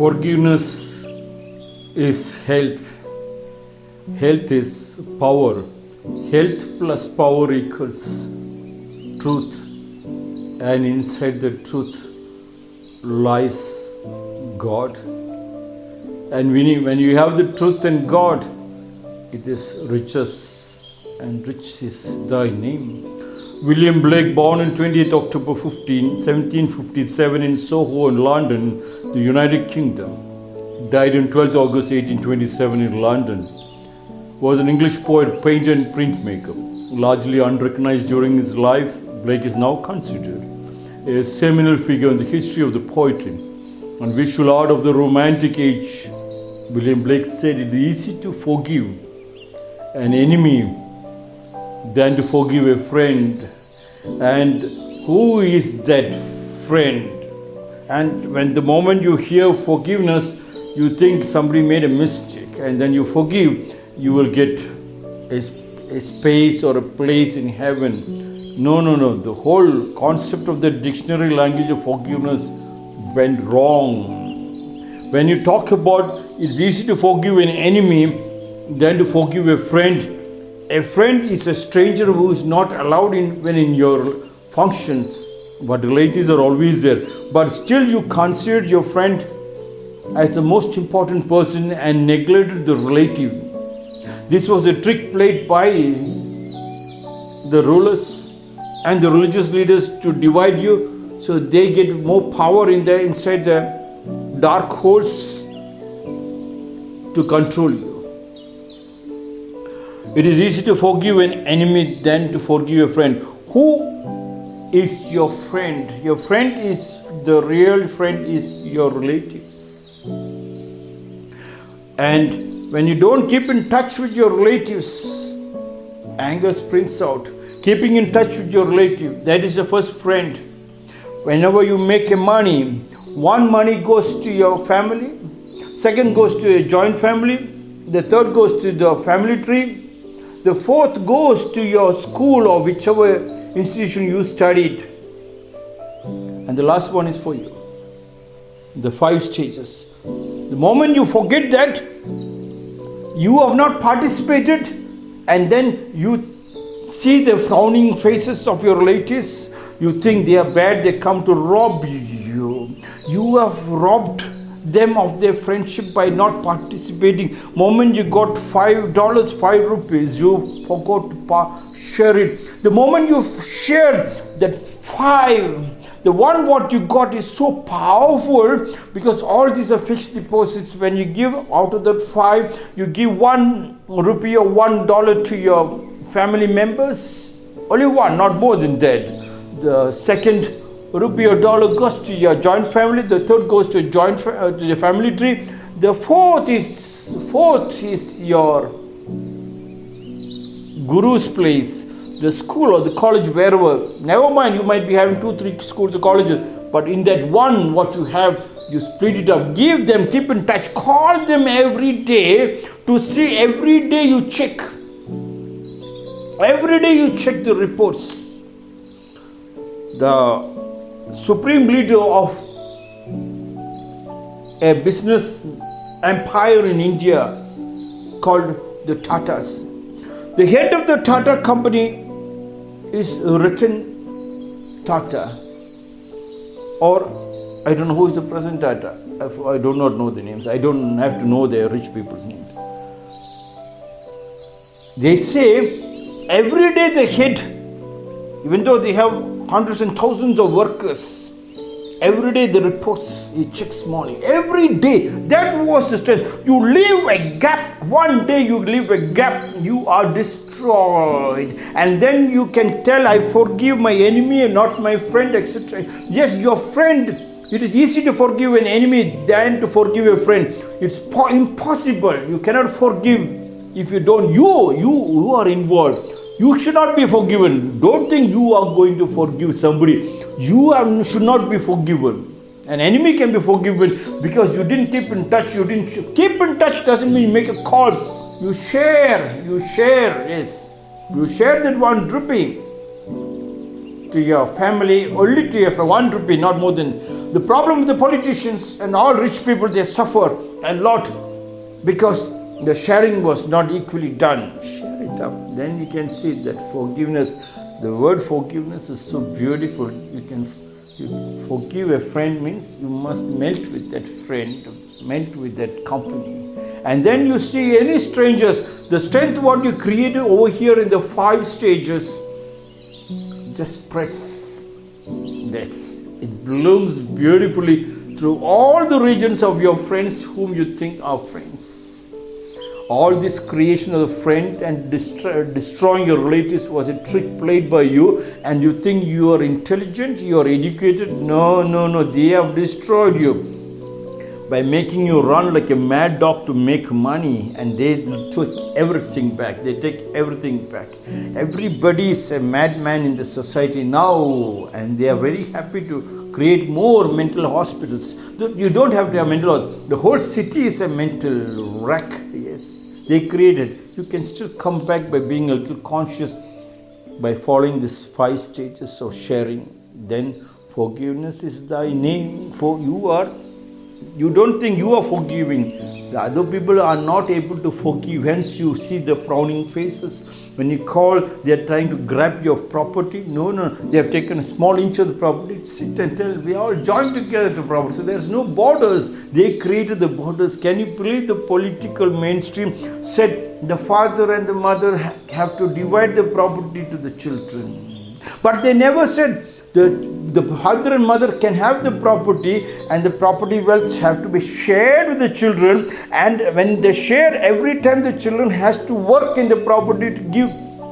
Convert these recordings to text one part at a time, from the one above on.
Forgiveness is health. Health is power. Health plus power equals truth. And inside the truth lies God. And when you, have the truth and God, it is riches, and rich is thy name. William Blake, born on 20th October 15, 1757 in Soho in London, the United Kingdom, died on 12th August 1827 in London, was an English poet, painter, and printmaker. Largely unrecognized during his life, Blake is now considered a seminal figure in the history of the poetry and visual art of the Romantic age. William Blake said it is easy to forgive an enemy than to forgive a friend. And who is that friend? And when the moment you hear forgiveness, you think somebody made a mistake, and then you forgive, you will get a, a space or a place in heaven. No, no, no. The whole concept of the dictionary language of forgiveness went wrong. When you talk about it's easy to forgive an enemy than to forgive a friend, a friend is a stranger who is not allowed in when in your functions, but relatives are always there. But still, you considered your friend as the most important person and neglected the relative. This was a trick played by the rulers and the religious leaders to divide you so they get more power in the inside the dark holes to control you. It is easy to forgive an enemy than to forgive a friend. Who is your friend? Your friend is the real friend is your relatives. And when you don't keep in touch with your relatives, anger springs out. Keeping in touch with your relative, that is the first friend. Whenever you make a money, one money goes to your family, second goes to a joint family, the third goes to the family tree, the fourth goes to your school or whichever institution you studied. And the last one is for you. The five stages. The moment you forget that, you have not participated, and then you see the frowning faces of your relatives, you think they are bad, they come to rob you. You have robbed them of their friendship by not participating. Moment you got five dollars, five rupees, you forgot to share it. The moment you share that five, the one what you got is so powerful because all these are fixed deposits. When you give out of that five, you give one rupee or one dollar to your family members. Only one, not more than that. The second rupee or dollar goes to your joint family. The third goes to joint uh, to the family tree. The fourth is fourth is your guru's place, the school or the college, wherever. Never mind, you might be having two, three schools or colleges, but in that one, what you have, you split it up. Give them, keep in touch, call them every day to see. Every day you check. Every day you check the reports. The supreme leader of a business empire in India called the Tatas. The head of the Tata company is Ratan Tata, or I don't know who is the present Tata. I do not know the names. I don't have to know the rich people's names. They say every day the head, even though they have hundreds and thousands of workers, every day the reports he checks morning. Every day that was the strength. You leave a gap. One day you leave a gap, you are destroyed, and then you can tell, "I forgive my enemy and not my friend," etc. Yes, your friend. It is easy to forgive an enemy than to forgive a friend. It's impossible. You cannot forgive if you don't. You, you, you are involved. You should not be forgiven. Don't think you are going to forgive somebody. You are, should not be forgiven. An enemy can be forgiven because you didn't keep in touch. You didn't keep in touch doesn't mean you make a call. You share. You share. Yes, you share that one rupee. to your family, only to your one rupee, not more than. The problem with the politicians and all rich people, they suffer a lot because the sharing was not equally done. Up. Then you can see that forgiveness, the word forgiveness is so beautiful. You can you forgive a friend means you must melt with that friend, melt with that company. And then you see any strangers, the strength what you created over here in the five stages just press this. It blooms beautifully through all the regions of your friends whom you think are friends all this creation of the friend and destroying your relatives was a trick played by you and you think you are intelligent you are educated. No no no they have destroyed you. By making you run like a mad dog to make money and they took everything back they take everything back. Everybody is a madman in the society now and they are very happy to create more mental hospitals. You don't have to have mental the whole city is a mental wreck they created, you can still come back by being a little conscious by following these five stages of sharing. Then forgiveness is thy name, for you are, you don't think you are forgiving the other people are not able to forgive, hence, you see the frowning faces. When you call, they are trying to grab your property. No, no, they have taken a small inch of the property. Sit and tell, we all joined together to property. So there's no borders. They created the borders. Can you believe the political mainstream said the father and the mother have to divide the property to the children? But they never said the, the father and mother can have the property and the property wealth have to be shared with the children. And when they share every time the children has to work in the property to give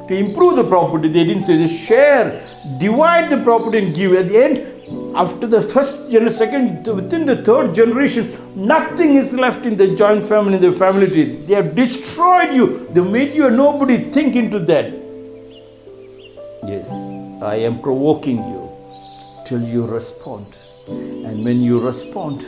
to improve the property. They didn't say they share divide the property and give. At the end after the first generation second within the third generation nothing is left in the joint family in the family tree. They have destroyed you. They made you a nobody. Think into that. Yes i am provoking you till you respond. And when you respond,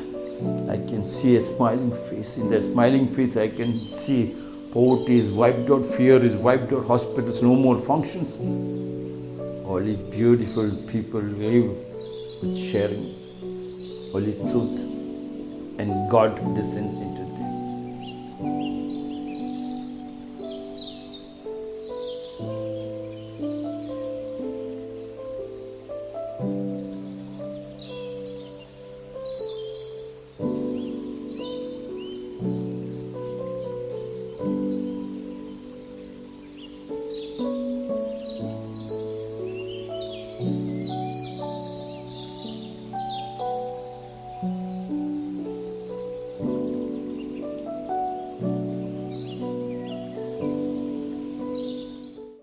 I can see a smiling face. In that smiling face, I can see poverty is wiped out, fear is wiped out, hospitals no more functions. Only beautiful people live with sharing, only truth, and God descends into them.